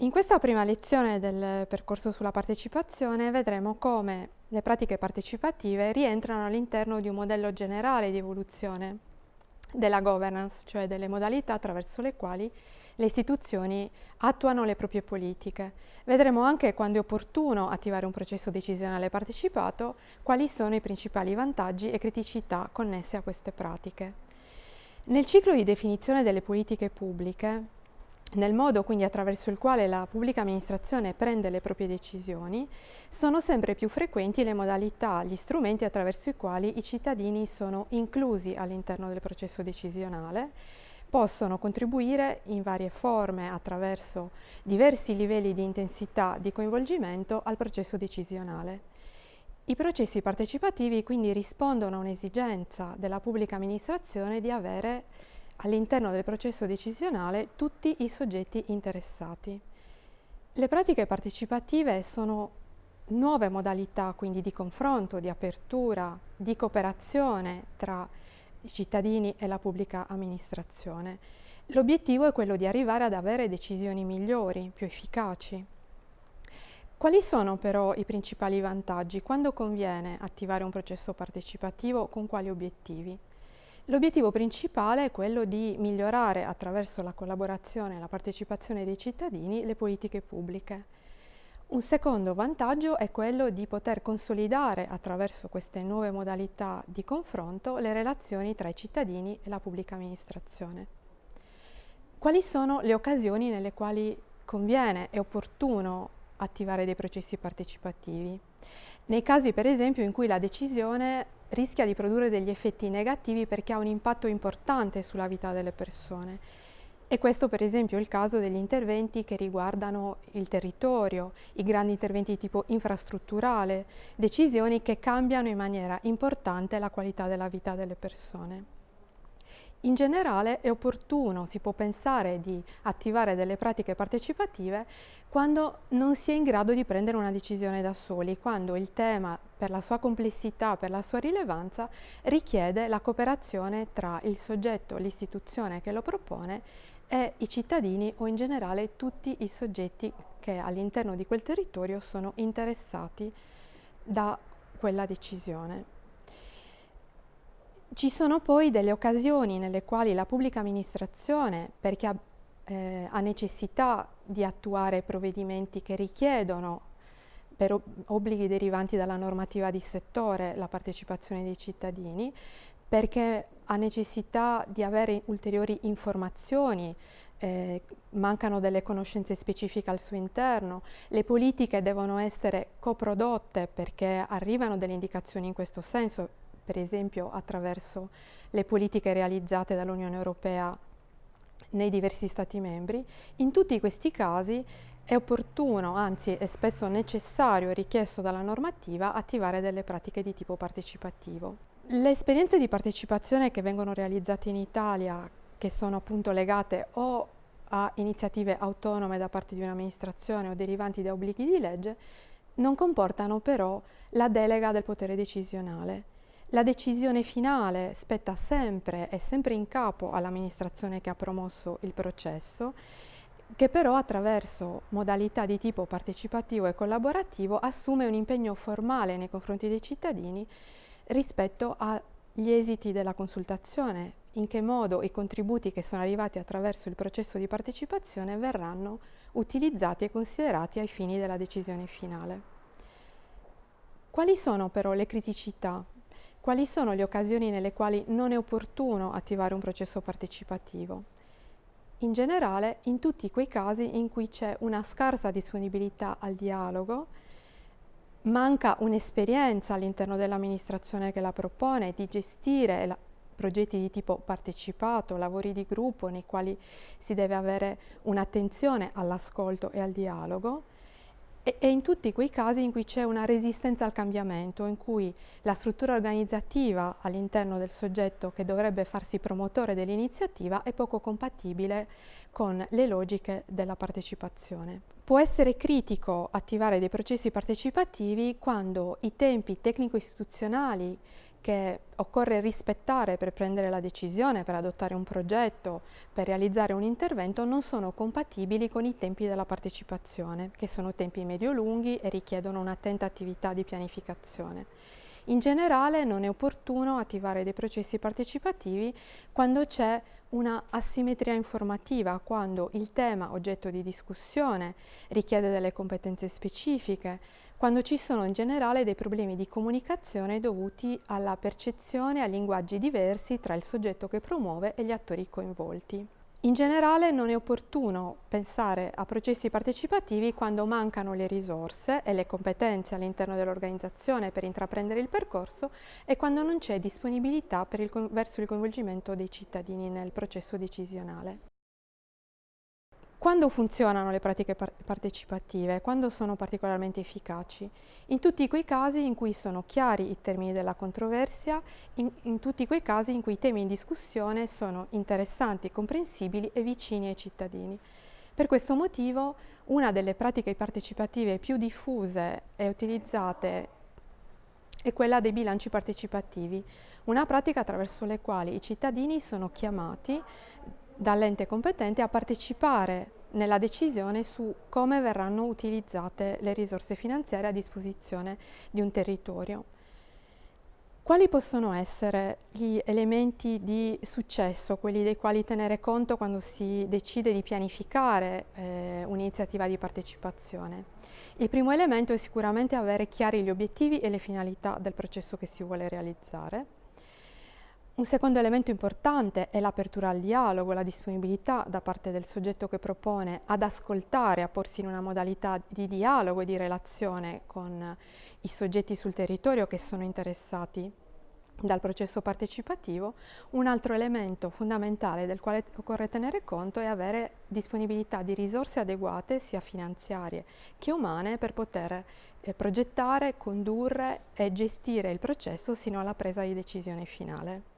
In questa prima lezione del percorso sulla partecipazione vedremo come le pratiche partecipative rientrano all'interno di un modello generale di evoluzione della governance, cioè delle modalità attraverso le quali le istituzioni attuano le proprie politiche. Vedremo anche quando è opportuno attivare un processo decisionale partecipato, quali sono i principali vantaggi e criticità connesse a queste pratiche. Nel ciclo di definizione delle politiche pubbliche nel modo quindi attraverso il quale la pubblica amministrazione prende le proprie decisioni, sono sempre più frequenti le modalità, gli strumenti attraverso i quali i cittadini sono inclusi all'interno del processo decisionale, possono contribuire in varie forme attraverso diversi livelli di intensità di coinvolgimento al processo decisionale. I processi partecipativi quindi rispondono a un'esigenza della pubblica amministrazione di avere all'interno del processo decisionale tutti i soggetti interessati. Le pratiche partecipative sono nuove modalità quindi di confronto, di apertura, di cooperazione tra i cittadini e la pubblica amministrazione. L'obiettivo è quello di arrivare ad avere decisioni migliori, più efficaci. Quali sono però i principali vantaggi? Quando conviene attivare un processo partecipativo? Con quali obiettivi? L'obiettivo principale è quello di migliorare attraverso la collaborazione e la partecipazione dei cittadini le politiche pubbliche. Un secondo vantaggio è quello di poter consolidare attraverso queste nuove modalità di confronto le relazioni tra i cittadini e la pubblica amministrazione. Quali sono le occasioni nelle quali conviene e opportuno attivare dei processi partecipativi? Nei casi per esempio in cui la decisione rischia di produrre degli effetti negativi perché ha un impatto importante sulla vita delle persone. E questo per esempio è il caso degli interventi che riguardano il territorio, i grandi interventi di tipo infrastrutturale, decisioni che cambiano in maniera importante la qualità della vita delle persone. In generale è opportuno, si può pensare di attivare delle pratiche partecipative quando non si è in grado di prendere una decisione da soli, quando il tema per la sua complessità, per la sua rilevanza, richiede la cooperazione tra il soggetto, l'istituzione che lo propone e i cittadini o in generale tutti i soggetti che all'interno di quel territorio sono interessati da quella decisione. Ci sono poi delle occasioni nelle quali la pubblica amministrazione, perché ha, eh, ha necessità di attuare provvedimenti che richiedono per obblighi derivanti dalla normativa di settore la partecipazione dei cittadini, perché ha necessità di avere ulteriori informazioni, eh, mancano delle conoscenze specifiche al suo interno, le politiche devono essere coprodotte perché arrivano delle indicazioni in questo senso, per esempio attraverso le politiche realizzate dall'Unione Europea nei diversi Stati membri, in tutti questi casi è opportuno, anzi è spesso necessario e richiesto dalla normativa attivare delle pratiche di tipo partecipativo. Le esperienze di partecipazione che vengono realizzate in Italia, che sono appunto legate o a iniziative autonome da parte di un'amministrazione o derivanti da obblighi di legge, non comportano però la delega del potere decisionale. La decisione finale spetta sempre, è sempre in capo all'amministrazione che ha promosso il processo, che però attraverso modalità di tipo partecipativo e collaborativo assume un impegno formale nei confronti dei cittadini rispetto agli esiti della consultazione, in che modo i contributi che sono arrivati attraverso il processo di partecipazione verranno utilizzati e considerati ai fini della decisione finale. Quali sono però le criticità quali sono le occasioni nelle quali non è opportuno attivare un processo partecipativo? In generale, in tutti quei casi in cui c'è una scarsa disponibilità al dialogo, manca un'esperienza all'interno dell'amministrazione che la propone di gestire la, progetti di tipo partecipato, lavori di gruppo nei quali si deve avere un'attenzione all'ascolto e al dialogo, e, e in tutti quei casi in cui c'è una resistenza al cambiamento, in cui la struttura organizzativa all'interno del soggetto che dovrebbe farsi promotore dell'iniziativa è poco compatibile con le logiche della partecipazione. Può essere critico attivare dei processi partecipativi quando i tempi tecnico-istituzionali che occorre rispettare per prendere la decisione, per adottare un progetto, per realizzare un intervento, non sono compatibili con i tempi della partecipazione, che sono tempi medio-lunghi e richiedono un'attenta attività di pianificazione. In generale non è opportuno attivare dei processi partecipativi quando c'è una asimmetria informativa, quando il tema oggetto di discussione richiede delle competenze specifiche, quando ci sono in generale dei problemi di comunicazione dovuti alla percezione a linguaggi diversi tra il soggetto che promuove e gli attori coinvolti. In generale non è opportuno pensare a processi partecipativi quando mancano le risorse e le competenze all'interno dell'organizzazione per intraprendere il percorso e quando non c'è disponibilità il, verso il coinvolgimento dei cittadini nel processo decisionale. Quando funzionano le pratiche par partecipative? Quando sono particolarmente efficaci? In tutti quei casi in cui sono chiari i termini della controversia, in, in tutti quei casi in cui i temi in discussione sono interessanti, comprensibili e vicini ai cittadini. Per questo motivo una delle pratiche partecipative più diffuse e utilizzate è quella dei bilanci partecipativi, una pratica attraverso le quali i cittadini sono chiamati dall'ente competente a partecipare nella decisione su come verranno utilizzate le risorse finanziarie a disposizione di un territorio. Quali possono essere gli elementi di successo, quelli dei quali tenere conto quando si decide di pianificare eh, un'iniziativa di partecipazione? Il primo elemento è sicuramente avere chiari gli obiettivi e le finalità del processo che si vuole realizzare. Un secondo elemento importante è l'apertura al dialogo, la disponibilità da parte del soggetto che propone ad ascoltare, a porsi in una modalità di dialogo e di relazione con i soggetti sul territorio che sono interessati dal processo partecipativo. Un altro elemento fondamentale del quale occorre tenere conto è avere disponibilità di risorse adeguate sia finanziarie che umane per poter eh, progettare, condurre e gestire il processo sino alla presa di decisione finale.